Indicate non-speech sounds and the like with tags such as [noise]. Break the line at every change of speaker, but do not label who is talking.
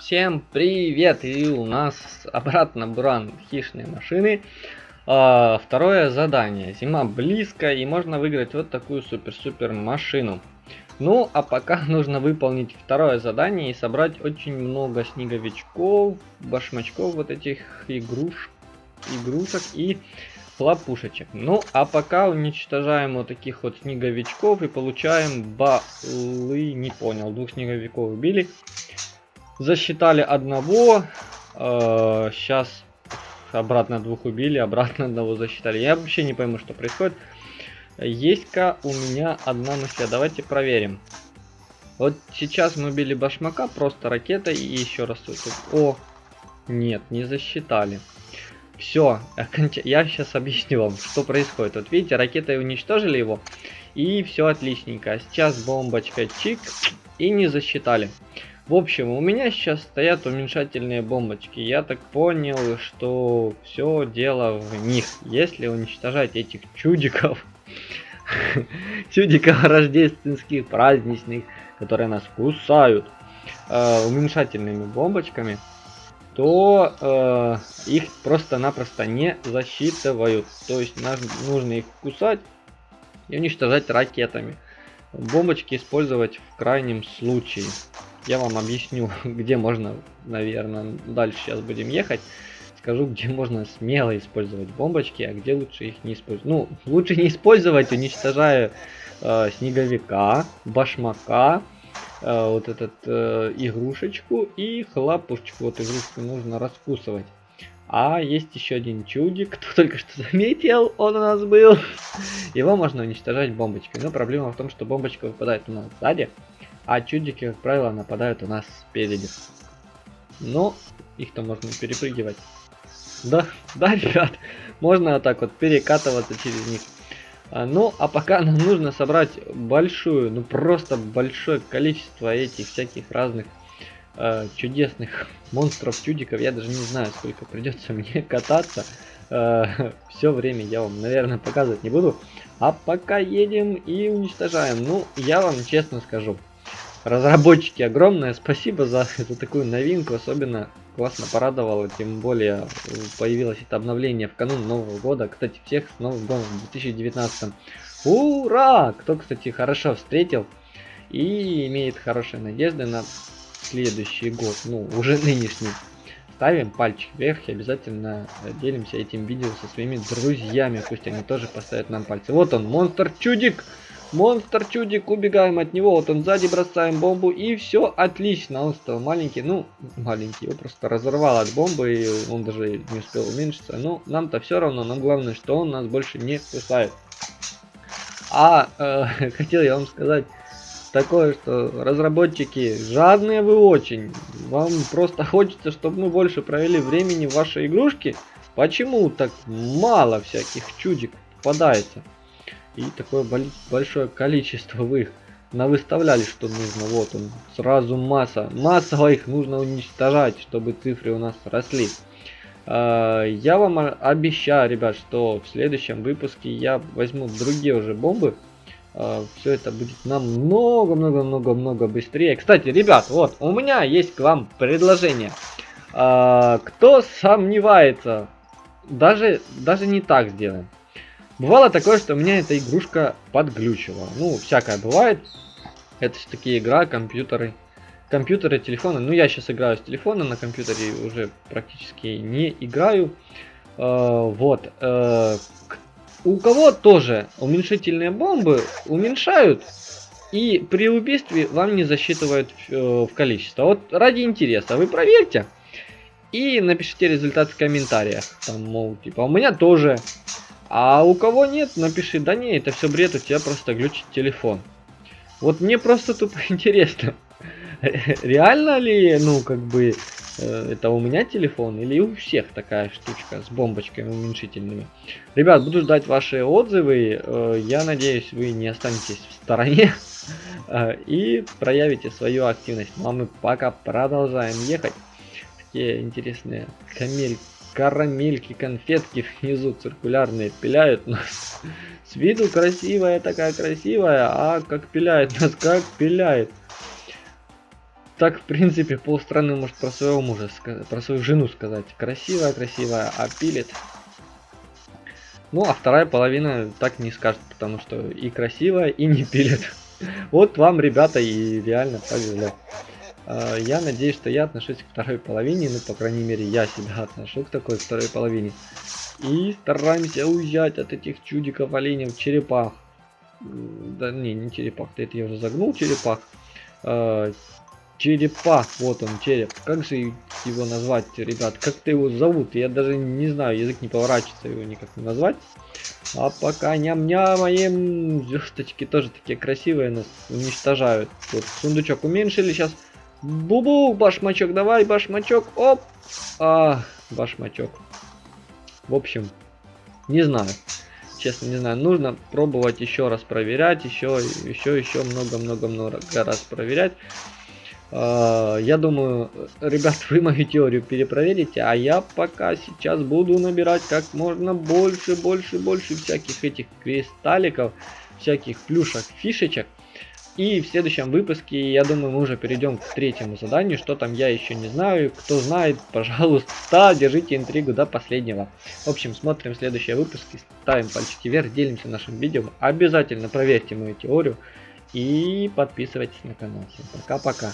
Всем привет! И у нас обратно Буран хищные машины. А, второе задание. Зима близко и можно выиграть вот такую супер-супер машину. Ну, а пока [laughs] нужно выполнить второе задание и собрать очень много снеговичков, башмачков вот этих игруш, игрушек и хлопушечек. Ну, а пока уничтожаем вот таких вот снеговичков и получаем балы. Не понял, двух снеговиков убили. Засчитали одного. Э, сейчас обратно двух убили, обратно одного засчитали. Я вообще не пойму, что происходит. Есть-ка у меня одна мысль. Давайте проверим. Вот сейчас мы убили башмака просто ракетой и еще раз. О, нет, не засчитали. Все, я сейчас объясню вам, что происходит. Вот видите, ракетой уничтожили его, и все отличненько. Сейчас бомбочка чик, и не засчитали. В общем, у меня сейчас стоят уменьшательные бомбочки. Я так понял, что все дело в них. Если уничтожать этих чудиков, [laughs] чудиков рождественских, праздничных, которые нас кусают, э, уменьшательными бомбочками, то э, их просто-напросто не засчитывают. То есть нам нужно их кусать и уничтожать ракетами. Бомбочки использовать в крайнем случае. Я вам объясню, [laughs] где можно, наверное, дальше сейчас будем ехать. Скажу, где можно смело использовать бомбочки, а где лучше их не использовать. Ну, лучше не использовать, уничтожая э, снеговика, башмака, э, вот этот э, игрушечку и хлопушечку. Вот игрушку нужно раскусывать. А есть еще один чудик, [laughs] кто только что заметил, он у нас был. [laughs] Его можно уничтожать бомбочкой. Но проблема в том, что бомбочка выпадает у нас сзади, а чудики, как правило, нападают у нас спереди. Но их-то можно перепрыгивать. Да, да, ребят, можно вот так вот перекатываться через них. А, ну, а пока нам нужно собрать большую, ну просто большое количество этих всяких разных э, чудесных монстров, чудиков. Я даже не знаю, сколько придется [laughs] мне кататься. Э, все время я вам, наверное, показывать не буду. А пока едем и уничтожаем. Ну, я вам честно скажу. Разработчики, огромное спасибо за эту такую новинку. Особенно классно порадовало. Тем более появилось это обновление в канун Нового года. Кстати, всех с Новым годом в 2019. Ура! Кто, кстати, хорошо встретил и имеет хорошие надежды на следующий год, ну, уже нынешний, ставим пальчик вверх и обязательно делимся этим видео со своими друзьями, пусть они тоже поставят нам пальцы. Вот он, монстр чудик! Монстр чудик, убегаем от него, вот он сзади бросаем бомбу и все отлично, он стал маленький, ну маленький, его просто разорвал от бомбы и он даже не успел уменьшиться, но нам-то все равно, но главное, что он нас больше не кусает. А э, [laughs] хотел я вам сказать, такое, что разработчики жадные вы очень. Вам просто хочется, чтобы мы больше провели времени в вашей игрушке. Почему так мало всяких чудик попадается? И такое большое количество вы их навыставляли, что нужно. Вот он, сразу масса. Массово их нужно уничтожать, чтобы цифры у нас росли. А, я вам обещаю, ребят, что в следующем выпуске я возьму другие уже бомбы а, все это будет намного-много-много-много быстрее. Кстати, ребят, вот, у меня есть к вам предложение. А, кто сомневается, даже, даже не так сделаем. Бывало такое, что у меня эта игрушка подглючила. Ну, всякое бывает. Это все-таки игра, компьютеры. Компьютеры, телефоны. Ну, я сейчас играю с телефона, на компьютере уже практически не играю. Uh, вот. Uh, у кого тоже уменьшительные бомбы уменьшают и при убийстве вам не засчитывают э, в количество. Вот ради интереса вы проверьте и напишите результат в комментариях. Там, мол, типа, у меня тоже. А у кого нет, напиши, да не, это все бред, у тебя просто глючит телефон. Вот мне просто тупо [laughs] интересно, реально ли, ну, как бы, Э, это у меня телефон или у всех такая штучка с бомбочками уменьшительными. Ребят, буду ждать ваши отзывы. Э, я надеюсь, вы не останетесь в стороне [laughs] э, и проявите свою активность. Ну а мы пока продолжаем ехать. Такие интересные камель, карамельки, конфетки внизу циркулярные пиляют нас. С виду красивая такая красивая, а как пиляет нас, как пиляет. так, в принципе, полстраны может про своего мужа, про свою жену сказать. Красивая, красивая, а пилит. Ну, а вторая половина так не скажет, потому что и красивая, и не пилит. [laughs] Вот вам, ребята, и реально повезло. А, я надеюсь, что я отношусь к второй половине, ну, по крайней мере, я себя отношу к такой второй половине. И стараемся уезжать от этих чудиков оленев черепах. Да не, не черепах, это я уже загнул черепах. А, черепах, вот он, череп. Как же его назвать, ребят? Как-то его зовут? Я даже не знаю, язык не поворачивается его никак не назвать. А пока ням-нямаем, звездочки тоже такие красивые нас уничтожают. Вот сундучок уменьшили, сейчас Бубу, башмачок, давай, башмачок, оп. А, башмачок. В общем, не знаю. Честно, не знаю. Нужно пробовать еще раз проверять, еще, еще, еще много-много-много раз проверять. А, я думаю, ребят, [laughs] вы мою теорию перепроверите, а я пока сейчас буду набирать как можно больше, больше, больше всяких этих кристалликов, всяких плюшек, фишечек. И в следующем выпуске, я думаю, мы уже перейдем к третьему заданию. Что там, я еще не знаю. Кто знает, [laughs] пожалуйста, держите интригу до последнего. В общем, смотрим следующие выпуски, ставим пальчики вверх, делимся нашим видео. Обязательно проверьте мою теорию и подписывайтесь на канал. Всем пока-пока.